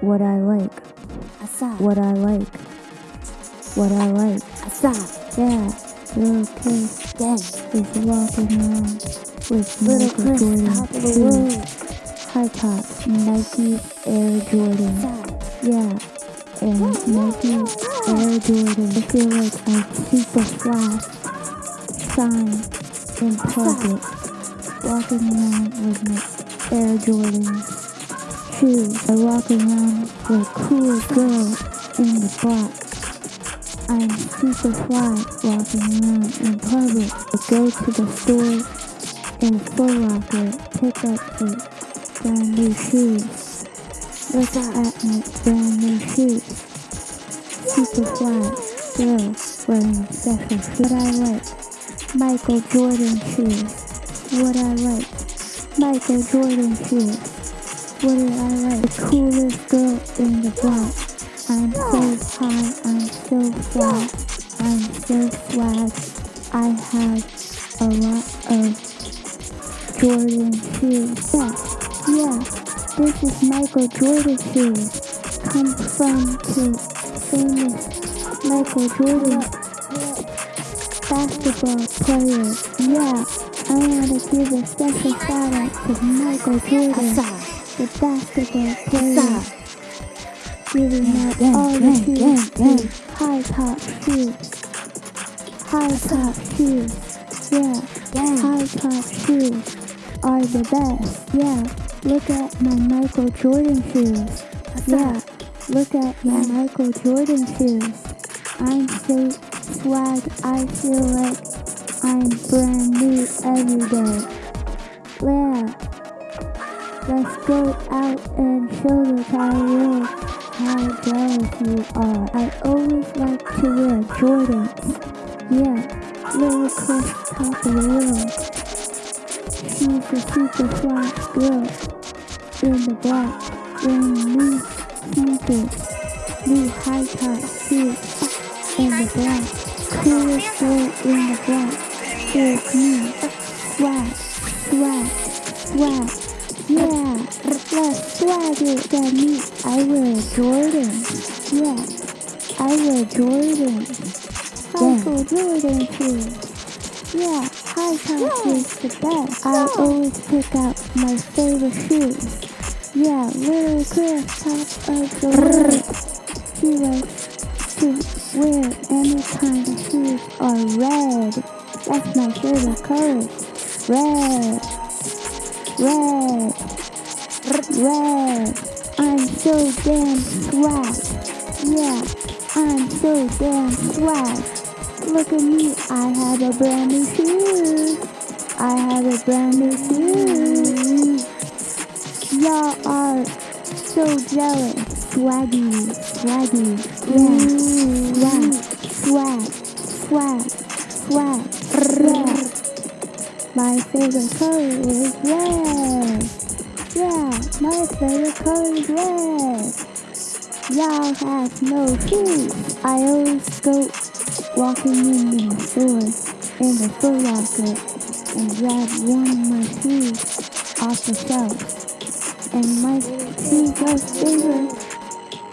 what I like, what I like, what I like. Yeah, little kid Gang. is walking around with Little Chris, top of the world. high top, Nike Air Jordan. Yeah, and Nike Air Jordan. I feel like I'm super fly, shine in public, walking around with my Air Jordans shoes. I walk around with cool girl in the block. I'm super fly walking around in public. I go to the store in Foot Locker, pick up the brand new shoes. Look at my brand new shoes. Super fly girl wearing special shoes. What I like, Michael Jordan shoes. What I like, Michael Jordan shoes. What do I like? The coolest girl in the block. I'm so high, I'm so fly, I'm so swag. I have a lot of Jordan shoes. Yeah, yeah, this is Michael Jordan shoes. Come from to famous Michael Jordan basketball player. Yeah, I want to give a special shout out to Michael Jordan. The basketball player. Giving out Gang, all the gang, to high top shoes. High top shoes. Yeah, high top shoes are the best. Yeah, look at my Michael Jordan shoes. Yeah, look at my Michael Jordan shoes. I'm so swag, I feel like I'm brand new every day. Yeah. Let's go out and show the entire world how jealous you are. I always like to wear Jordans. Yeah, little Chris top of the world. She's a super fly girl in the black, wearing new sneakers, new high top shoes in the black. Coolest girl in the black is me. Swag, swag, swag. Yeah, let's it at me. I wear Jordan. Yeah, I wear Jordan. Michael Jordan shoes. Yeah, high top is the best. I always pick out my favorite shoes. Yeah, little Chris, top of the world. She likes to wear any kind of shoes are red. That's my favorite color. Red. Red. Red. I'm so damn swag. Yeah, I'm so damn swag. Look at me, I have a brand new shoe. I have a brand new shoe. Y'all are so jealous. Swaggy, swaggy, yeah. Swag, swag, swag, swag, yeah. My favorite color is red. Yeah, my favorite color is red. Y'all have no shoes. I always go walking in the store in the Foot Locker and grab one of my shoes off the shelf. And my most favorite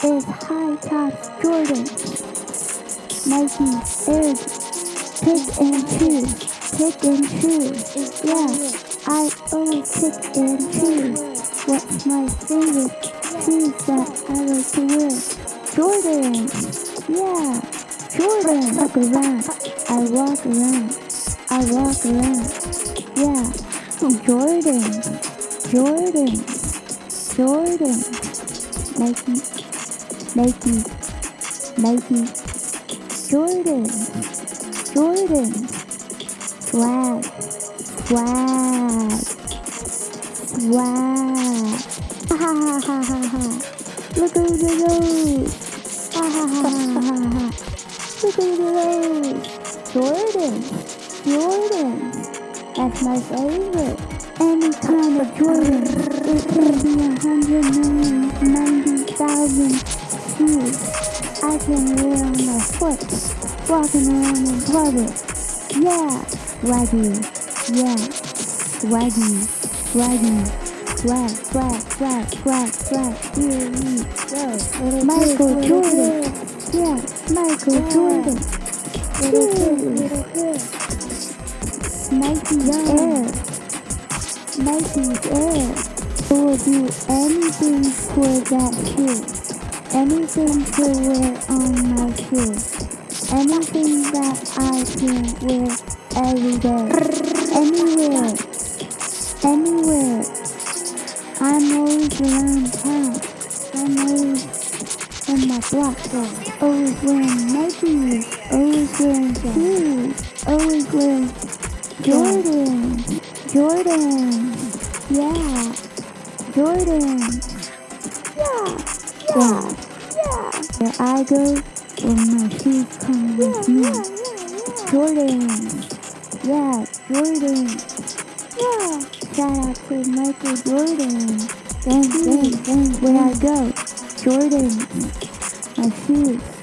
is high top Jordan. Nike Air pick and choose. Pick and choose. Yeah, I always pick and choose. What's my favorite shoes that I like to wear? Jordan. Yeah, Jordan. I Walk around. I walk around. I walk around. Yeah, oh, Jordan. Jordan. Jordan. Nike. Nike. Nike. Jordan. Jordan. Swag. Swag. Swag. Ha ha ha ha ha ha. Look at the nose. Ha ha ha ha ha ha. Look at the nose. Jordan. Jordan. That's my favorite. Any kind of Jordan. It can be a hundred million, ninety thousand shoes. I can wear on my foot. Walking around in public. Yeah. Swaggy. Yeah. Swaggy. Swaggy. swag, swag, swag, swag, swag. Here we go. Michael Jordan. Yeah, Michael Jordan. Little Nike Air. Nike Air. I will do anything for that shoe. Anything to wear on my shoe. Anything that I can wear every day. Anywhere. Anywhere. I'm always around town. I'm always in my block. Always wearing Nikes. Always wearing shoes. Always wearing Jordan. Jordan. Yeah. Jordan. Yeah. Yeah. Yeah. Where I go, where my shoes come with me. Jordan. Yeah, Jordan. Yeah. Shout out to Michael Jordan. Bang, bang, bang. Where I go, Jordan. My shoes.